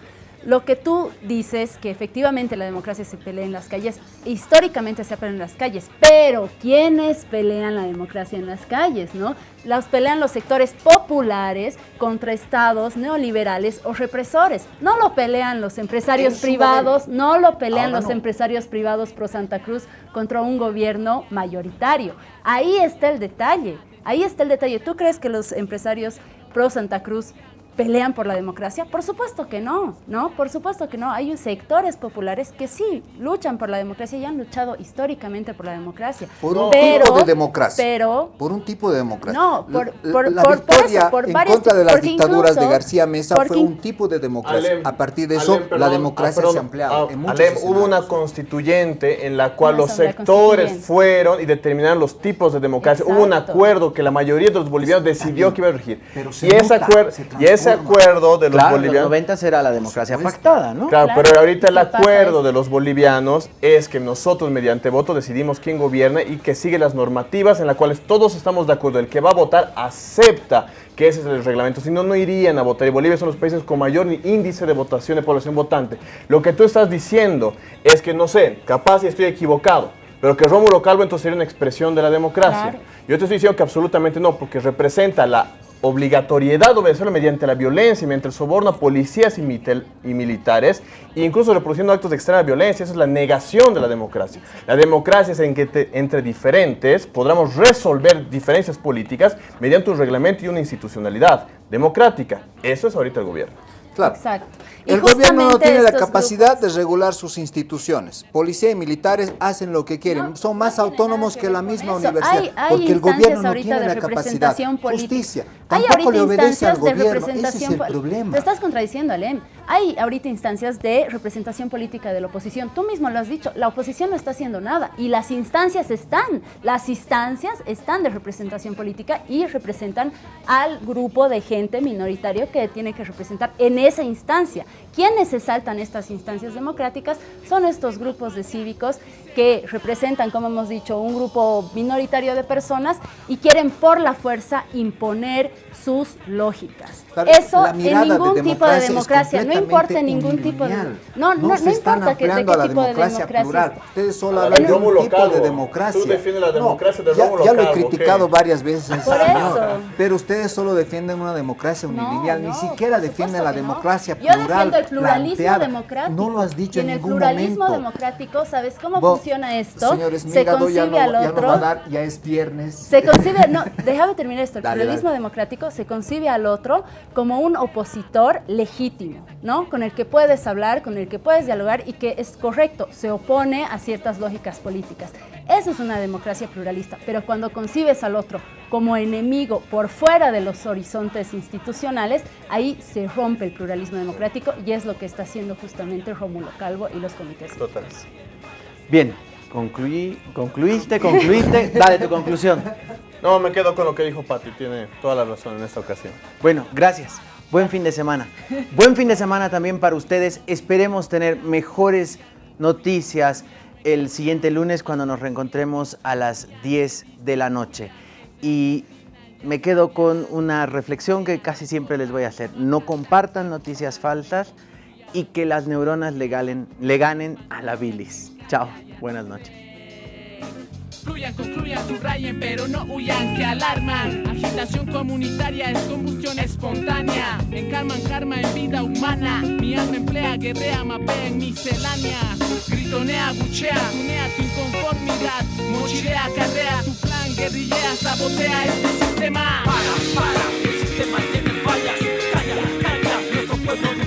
Lo que tú dices, que efectivamente la democracia se pelea en las calles, históricamente se pelea en las calles, pero ¿quiénes pelean la democracia en las calles? no? Las pelean los sectores populares contra estados neoliberales o represores. No lo pelean los empresarios privados, no lo pelean los empresarios privados pro Santa Cruz contra un gobierno mayoritario. Ahí está el detalle, ahí está el detalle. ¿Tú crees que los empresarios pro Santa Cruz pelean por la democracia? Por supuesto que no, ¿no? Por supuesto que no. Hay sectores populares que sí luchan por la democracia y han luchado históricamente por la democracia. Por un tipo de democracia. Pero, por un tipo de democracia. No, por, por, la por, victoria por en varios, contra de las dictaduras incluso- de García Mesa fue un tipo de democracia. Alem, a partir de eso, Alem, perdón, la democracia ah, perdón, se ha ampliado. ah, en muchos Alem, hubo una constituyente en la cual Una los sectores fueron y determinaron los tipos de democracia. Hubo un acuerdo que la mayoría de los bolivianos decidió que iba a regir. Pero se y, ese acuerdo, y ese transforma. acuerdo de los Claro, en los bolivianos... 90 era la democracia pactada, ¿no? Claro, Claro, pero ahorita el acuerdo de los bolivianos es que nosotros mediante voto decidimos quién gobierna y que sigue las normativas en las cuales todos estamos de acuerdo. El que va a votar acepta que ese es el reglamento, si no, no irían a votar. Y Bolivia son los países con mayor índice de votación de población votante. Lo que tú estás diciendo es que, no sé, capaz y estoy equivocado, pero que Rómulo Calvo entonces sería una expresión de la democracia. Claro. Yo te estoy diciendo que absolutamente no, porque representa la obligatoriedad de obedecerlo mediante la violencia, mediante el soborno a policías y, y militares, e incluso reproduciendo actos de extrema violencia. Esa es la negación de la democracia. La democracia es en que entre diferentes podamos resolver diferencias políticas mediante un reglamento y una institucionalidad democrática. Eso es ahorita el gobierno. Claro. Exacto. El gobierno no tiene la capacidad de regular sus instituciones. Policía y militares hacen lo que quieren. Son más autónomos que la misma Eso, universidad. hay- hay porque el gobierno no tiene de la capacidad. representación política. Justicia. Hay Tampoco ahorita le obedece al gobierno. Ese es el problema. Te estás contradiciendo, Alem. Hay ahorita instancias de representación política de la oposición. Tú mismo lo has dicho, la oposición no está haciendo nada y las instancias están. Las instancias están de representación política y representan al grupo de gente minoritario que tiene que representar en esa instancia. ¿Quiénes se saltan estas instancias democráticas? Son estos grupos de cívicos que representan, como hemos dicho, un grupo minoritario de personas y quieren por la fuerza imponer sus lógicas. Claro, Eso la en de ningún tipo de democracia no importa ningún tipo de... No, no, no, se están importa que, de ampliando qué la tipo de democracia plural. es. Ustedes solo hablan de un tipo Calvo, de democracia. tú defiendes la democracia de ya, ya lo he criticado varias veces, Por señor, eso. pero ustedes solo defienden una democracia unilineal, no, ni siquiera defienden la no. democracia Yo plural. defiendo el pluralismo planteada. democrático. No lo has dicho y en en el ningún pluralismo momento. democrático, ¿sabes cómo funciona esto? Se concibe no, al ya no otro. va a dar, ya es viernes. Se concibe, no, déjame terminar esto. El pluralismo democrático se concibe al otro como un opositor legítimo, ¿no? Con el que puedes hablar, con el que puedes dialogar y que es correcto, se opone a ciertas lógicas políticas. Eso es una democracia pluralista, pero cuando concibes al otro como enemigo por fuera de los horizontes institucionales, ahí se rompe el pluralismo democrático y es lo que está haciendo justamente Rómulo Calvo y los comités. Total. Bien, concluí, concluiste, concluiste, dale tu conclusión. No, me quedo con lo que dijo Pati, tiene toda la razón en esta ocasión. Bueno, gracias. Buen fin de semana. Buen fin de semana también para ustedes. Esperemos tener mejores noticias el siguiente lunes cuando nos reencontremos a las 10 de la noche. Y me quedo con una reflexión que casi siempre les voy a hacer. No compartan noticias falsas y que las neuronas le, le ganen a la bilis. Chao, buenas noches. Fluyan, concluyan, subrayen, pero no huyan, que alarman. Agitación comunitaria es combustión espontánea. Encarman karma en vida humana. Mi alma emplea, guerrea, mapea en miscelánea. Gritonea, buchea, tunea tu inconformidad. Mochilea, carrea tu plan, guerrillea, sabotea este sistema. Para, para, el sistema tiene fallas. Calla, calla, nuestro pueblo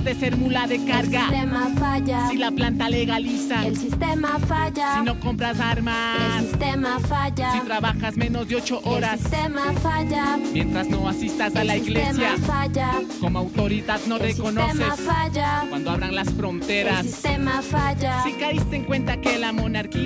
dejas de ser mula de carga. El sistema falla. Si la planta legaliza. El sistema falla. Si no compras armas. El sistema falla. Si trabajas menos de ocho horas. El sistema falla. Mientras no asistas a la iglesia. El sistema falla. Como autoridad no el reconoces. Sistema falla. Cuando abran las fronteras. El sistema falla. Si caíste en cuenta que la monarquía